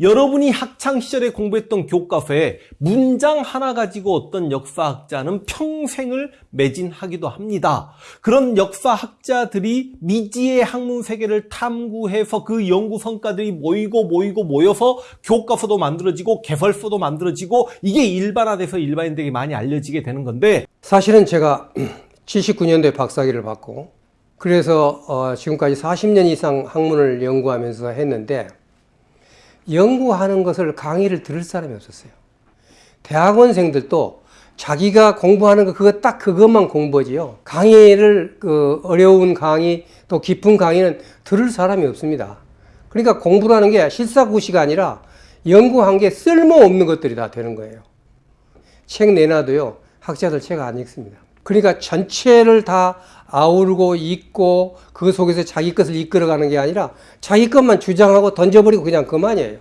여러분이 학창 시절에 공부했던 교과서에 문장 하나 가지고 어떤 역사학자는 평생을 매진하기도 합니다. 그런 역사학자들이 미지의 학문 세계를 탐구해서 그 연구 성과들이 모이고 모이고 모여서 교과서도 만들어지고 개설서도 만들어지고 이게 일반화돼서 일반인들에게 많이 알려지게 되는 건데 사실은 제가 79년도에 박사학위를 받고 그래서 어, 지금까지 40년 이상 학문을 연구하면서 했는데 연구하는 것을 강의를 들을 사람이 없었어요. 대학원생들도 자기가 공부하는 거 그거 딱 그것만 공부지요. 강의를 그 어려운 강의 또 깊은 강의는 들을 사람이 없습니다. 그러니까 공부라는 게 실사구시가 아니라 연구한 게 쓸모없는 것들이 다 되는 거예요. 책 내놔도요, 학자들 책 안 읽습니다. 그러니까 전체를 다 아우르고 읽고 그 속에서 자기 것을 이끌어가는 게 아니라 자기 것만 주장하고 던져버리고 그냥 그만이에요.